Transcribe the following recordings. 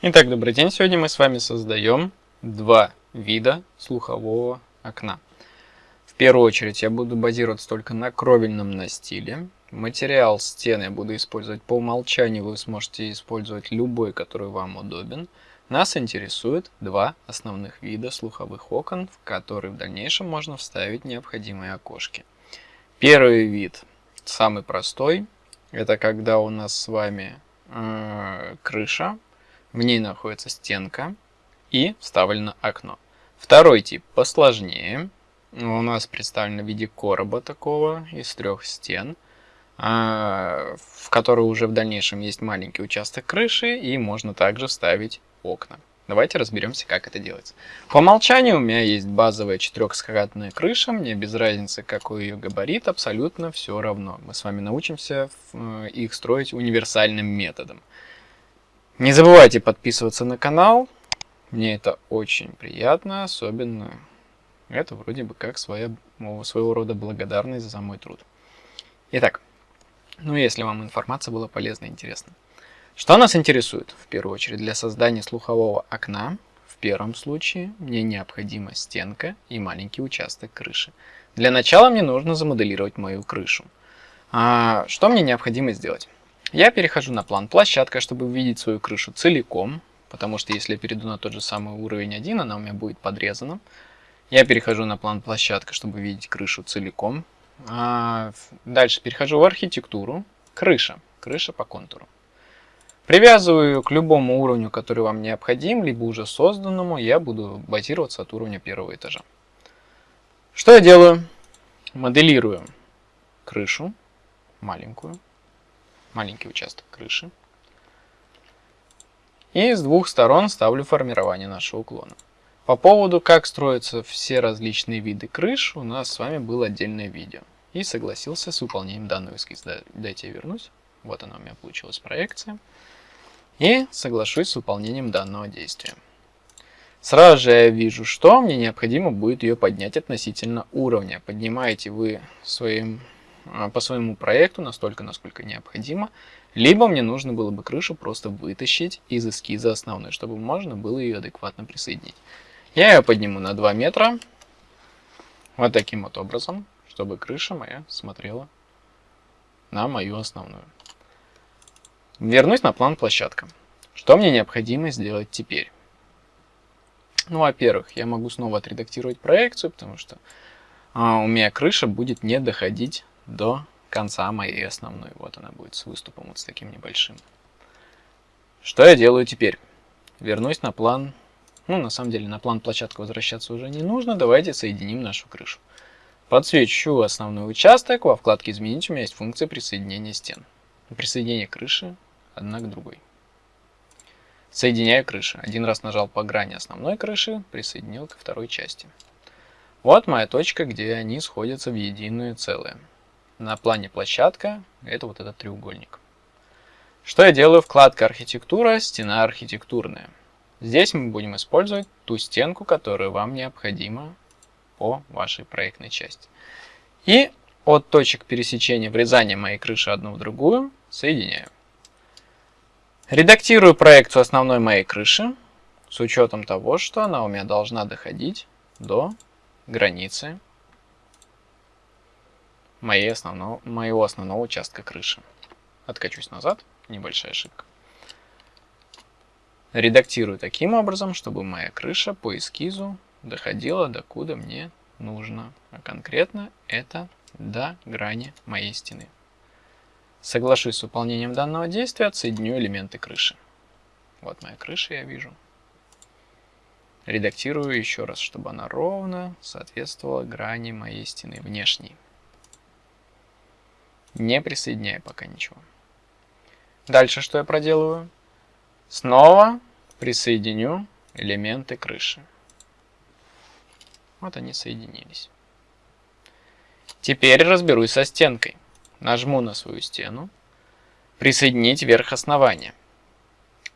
Итак, добрый день. Сегодня мы с вами создаем два вида слухового окна. В первую очередь я буду базироваться только на кровельном настиле. Материал стены я буду использовать по умолчанию, вы сможете использовать любой, который вам удобен. Нас интересует два основных вида слуховых окон, в которые в дальнейшем можно вставить необходимые окошки. Первый вид, самый простой, это когда у нас с вами э, крыша в ней находится стенка и вставлено окно. Второй тип посложнее. У нас представлен в виде короба такого из трех стен, а, в который уже в дальнейшем есть маленький участок крыши и можно также вставить окна. Давайте разберемся, как это делается. По умолчанию у меня есть базовая четырехскатная крыша, мне без разницы, какой ее габарит, абсолютно все равно. Мы с вами научимся э, их строить универсальным методом. Не забывайте подписываться на канал. Мне это очень приятно, особенно это вроде бы как своя, своего рода благодарность за мой труд. Итак, ну если вам информация была полезна и интересна. Что нас интересует? В первую очередь для создания слухового окна, в первом случае мне необходима стенка и маленький участок крыши. Для начала мне нужно замоделировать мою крышу. А что мне необходимо сделать? Я перехожу на план площадка, чтобы увидеть свою крышу целиком, потому что если я перейду на тот же самый уровень 1, она у меня будет подрезана. Я перехожу на план площадка, чтобы видеть крышу целиком. А дальше перехожу в архитектуру, крыша, крыша по контуру. Привязываю к любому уровню, который вам необходим, либо уже созданному, я буду базироваться от уровня первого этажа. Что я делаю? Моделирую крышу, маленькую, маленький участок крыши. И с двух сторон ставлю формирование нашего уклона. По поводу, как строятся все различные виды крыш, у нас с вами было отдельное видео. И согласился с выполнением данного эскиза. Дайте я вернусь. Вот она у меня получилась проекция. И соглашусь с выполнением данного действия. Сразу же я вижу, что мне необходимо будет ее поднять относительно уровня. Поднимаете вы своим по своему проекту настолько, насколько необходимо, либо мне нужно было бы крышу просто вытащить из эскиза основной, чтобы можно было ее адекватно присоединить. Я ее подниму на 2 метра, вот таким вот образом, чтобы крыша моя смотрела на мою основную. Вернусь на план площадка. Что мне необходимо сделать теперь? Ну, во-первых, я могу снова отредактировать проекцию, потому что а, у меня крыша будет не доходить до конца моей основной. Вот она будет с выступом вот с таким небольшим. Что я делаю теперь? Вернусь на план. Ну, на самом деле, на план площадка возвращаться уже не нужно. Давайте соединим нашу крышу. Подсвечу основной участок. Во вкладке «Изменить» у меня есть функция присоединения стен. Присоединение крыши одна к другой. Соединяю крыши. Один раз нажал по грани основной крыши, присоединил ко второй части. Вот моя точка, где они сходятся в единое целое на плане площадка, это вот этот треугольник. Что я делаю? Вкладка архитектура, стена архитектурная. Здесь мы будем использовать ту стенку, которая вам необходима по вашей проектной части. И от точек пересечения врезания моей крыши одну в другую соединяю. Редактирую проекцию основной моей крыши с учетом того, что она у меня должна доходить до границы моей основного, моего основного участка крыши. Откачусь назад, небольшая ошибка. Редактирую таким образом, чтобы моя крыша по эскизу доходила до куда мне нужно. А конкретно это до грани моей стены. Соглашусь с выполнением данного действия, отсоединю элементы крыши. Вот моя крыша, я вижу. Редактирую еще раз, чтобы она ровно соответствовала грани моей стены внешней. Не присоединяю пока ничего. Дальше что я проделываю? Снова присоединю элементы крыши. Вот они соединились. Теперь разберусь со стенкой. Нажму на свою стену. Присоединить верх основания.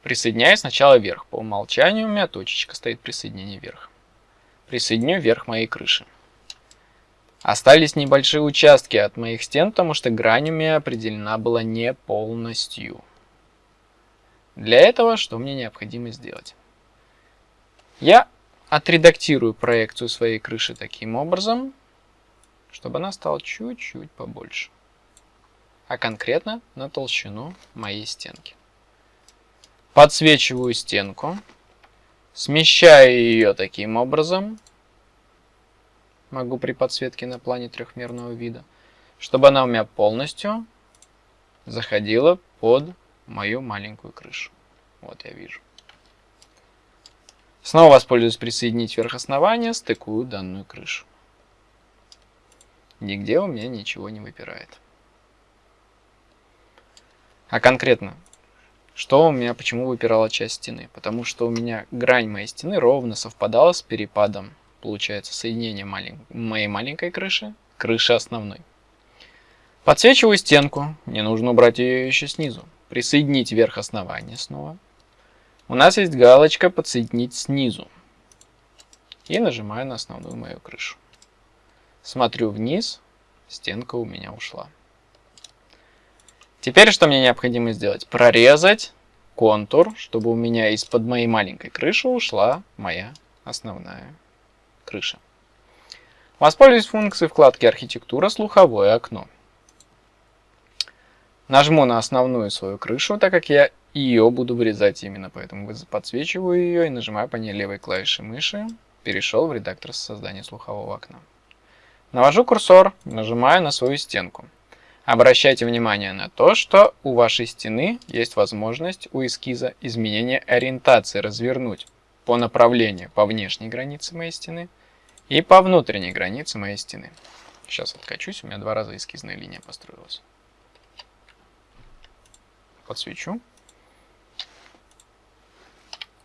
Присоединяю сначала верх. По умолчанию у меня точечка стоит присоединение верх. Присоединю верх моей крыши. Остались небольшие участки от моих стен, потому что грань у меня определена была не полностью. Для этого что мне необходимо сделать? Я отредактирую проекцию своей крыши таким образом, чтобы она стала чуть-чуть побольше. А конкретно на толщину моей стенки. Подсвечиваю стенку, смещаю ее таким образом, могу при подсветке на плане трехмерного вида, чтобы она у меня полностью заходила под мою маленькую крышу. Вот я вижу. Снова воспользуюсь присоединить вверх основания, стыкую данную крышу. Нигде у меня ничего не выпирает. А конкретно, что у меня, почему выпирала часть стены? Потому что у меня грань моей стены ровно совпадала с перепадом, получается, соединения малень... моей маленькой крыши, крыши основной. Подсвечиваю стенку, мне нужно убрать ее еще снизу. Присоединить верх основания снова. У нас есть галочка «Подсоединить снизу». И нажимаю на основную мою крышу. Смотрю вниз, стенка у меня ушла. Теперь что мне необходимо сделать? Прорезать контур, чтобы у меня из-под моей маленькой крыши ушла моя основная крыша. Воспользуюсь функцией вкладки «Архитектура. Слуховое окно». Нажму на основную свою крышу, так как я ее буду вырезать именно, поэтому подсвечиваю ее и нажимаю по ней левой клавишей мыши. Перешел в редактор создания слухового окна. Навожу курсор, нажимаю на свою стенку. Обращайте внимание на то, что у вашей стены есть возможность у эскиза изменения ориентации развернуть по направлению по внешней границе моей стены и по внутренней границе моей стены. Сейчас откачусь, у меня два раза эскизная линия построилась подсвечу.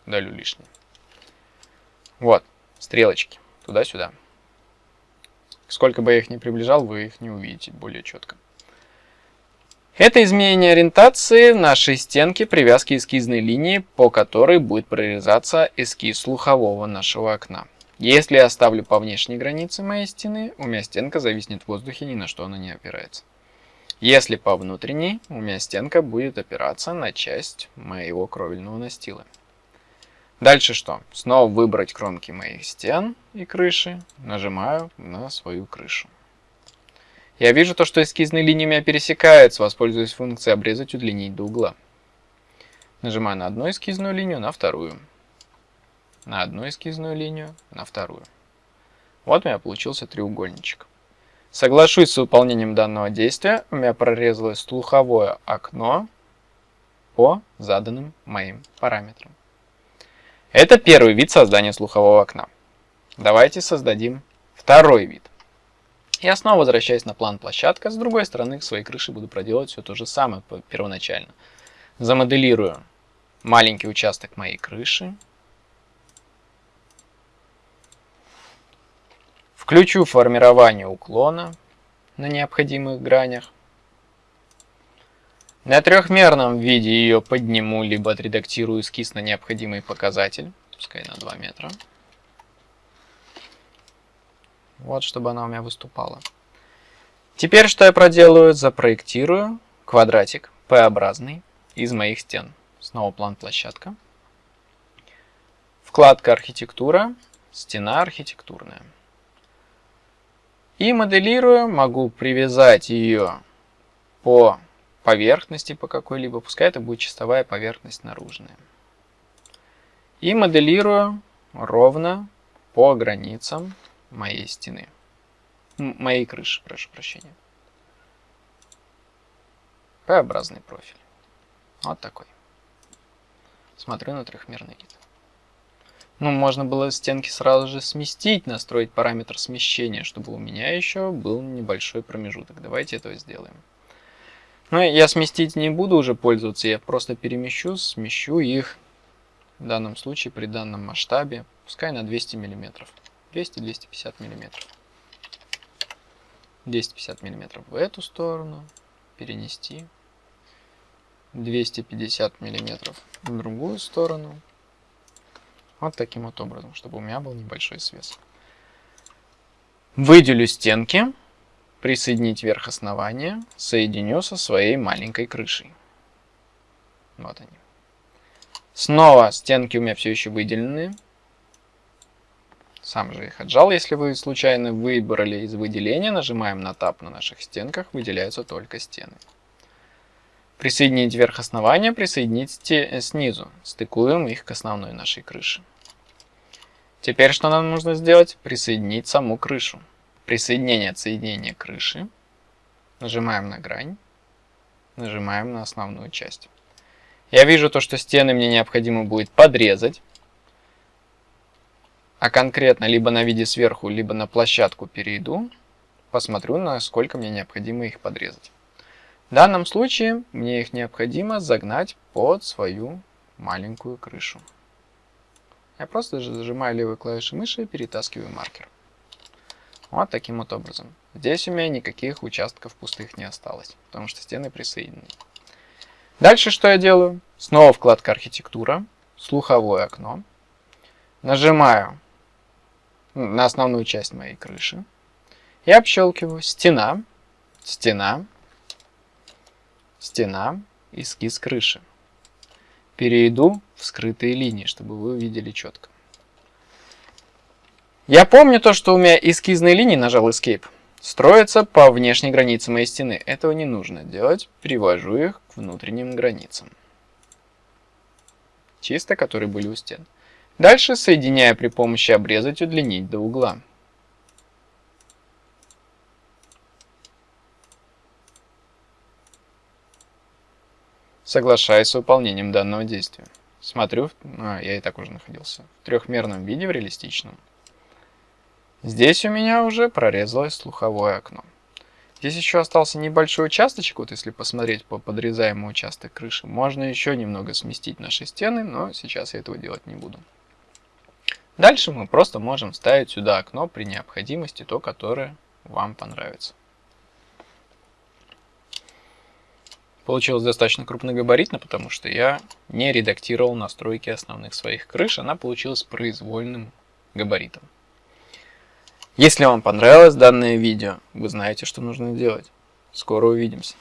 Удалю лишнее. Вот, стрелочки, туда-сюда. Сколько бы я их ни приближал, вы их не увидите более четко. Это изменение ориентации нашей стенки привязки эскизной линии, по которой будет прорезаться эскиз слухового нашего окна. Если я оставлю по внешней границе моей стены, у меня стенка зависнет в воздухе, ни на что она не опирается. Если по внутренней, у меня стенка будет опираться на часть моего кровельного настила. Дальше что? Снова выбрать кромки моих стен и крыши. Нажимаю на свою крышу. Я вижу то, что эскизные линии у меня пересекаются. Воспользуюсь функцией обрезать, удлинить до угла. Нажимаю на одну эскизную линию, на вторую. На одну эскизную линию, на вторую. Вот у меня получился треугольничек. Соглашусь с выполнением данного действия, у меня прорезалось слуховое окно по заданным моим параметрам. Это первый вид создания слухового окна. Давайте создадим второй вид. Я снова возвращаюсь на план площадка. С другой стороны, к своей крыше буду проделать все то же самое первоначально. Замоделирую маленький участок моей крыши. Включу формирование уклона на необходимых гранях. На трехмерном виде ее подниму, либо отредактирую эскиз на необходимый показатель, пускай на 2 метра. Вот, чтобы она у меня выступала. Теперь что я проделаю? Запроектирую квадратик P-образный из моих стен. Снова план площадка. Вкладка архитектура, стена архитектурная. И моделируя, могу привязать ее по поверхности, по какой-либо, пускай это будет чистовая поверхность наружная. И моделирую ровно по границам моей стены, моей крыши, прошу прощения. П-образный профиль. Вот такой. Смотрю на трехмерный вид. Ну, можно было стенки сразу же сместить, настроить параметр смещения, чтобы у меня еще был небольшой промежуток. Давайте этого сделаем. Ну, я сместить не буду уже пользоваться, я просто перемещу, смещу их в данном случае при данном масштабе, пускай на 200 мм. 200-250 мм. 250 мм в эту сторону, перенести. 250 мм в другую сторону. Вот таким вот образом, чтобы у меня был небольшой свес. Выделю стенки, присоединить верх основания, соединю со своей маленькой крышей. Вот они. Снова стенки у меня все еще выделены. Сам же их отжал. Если вы случайно выбрали из выделения, нажимаем на тап на наших стенках, выделяются только стены. Присоединить верх основания, присоединить э, снизу. Стыкуем их к основной нашей крыше. Теперь что нам нужно сделать? Присоединить саму крышу. Присоединение отсоединения крыши. Нажимаем на грань. Нажимаем на основную часть. Я вижу то, что стены мне необходимо будет подрезать а конкретно либо на виде сверху, либо на площадку перейду, посмотрю, насколько мне необходимо их подрезать. В данном случае мне их необходимо загнать под свою маленькую крышу. Я просто зажимаю левой клавишей мыши и перетаскиваю маркер. Вот таким вот образом. Здесь у меня никаких участков пустых не осталось, потому что стены присоединены. Дальше что я делаю? Снова вкладка архитектура, слуховое окно. Нажимаю на основную часть моей крыши. И общелкиваю стена, стена, стена, эскиз крыши. Перейду в скрытые линии, чтобы вы увидели четко. Я помню то, что у меня эскизные линии, нажал Escape, строятся по внешней границе моей стены. Этого не нужно делать, привожу их к внутренним границам. Чисто, которые были у стен. Дальше соединяя при помощи обрезать удлинить до угла. Соглашаюсь с выполнением данного действия. Смотрю, а, я и так уже находился, в трехмерном виде, в реалистичном. Здесь у меня уже прорезалось слуховое окно. Здесь еще остался небольшой участочек, вот если посмотреть по подрезаемому участок крыши, можно еще немного сместить наши стены, но сейчас я этого делать не буду. Дальше мы просто можем ставить сюда окно при необходимости, то, которое вам понравится. Получилось достаточно крупногабаритно, потому что я не редактировал настройки основных своих крыш, она получилась произвольным габаритом. Если вам понравилось данное видео, вы знаете, что нужно делать. Скоро увидимся.